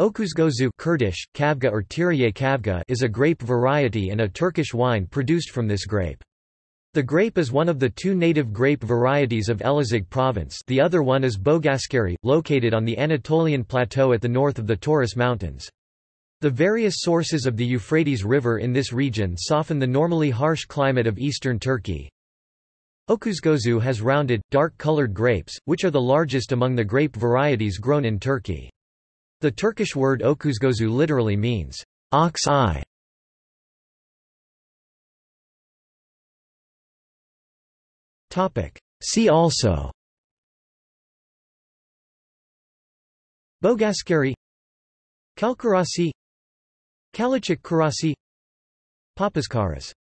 Okuzgozu Kurdish, Kavga or Tiriye Kavga is a grape variety and a Turkish wine produced from this grape. The grape is one of the two native grape varieties of Elazig province the other one is Bogaskeri, located on the Anatolian plateau at the north of the Taurus Mountains. The various sources of the Euphrates River in this region soften the normally harsh climate of eastern Turkey. Okuzgozu has rounded, dark-colored grapes, which are the largest among the grape varieties grown in Turkey. The Turkish word okuzgozu literally means ox eye. See also. Bogaskeri. Kalkarasi. Kalecik Karasi Papaskaras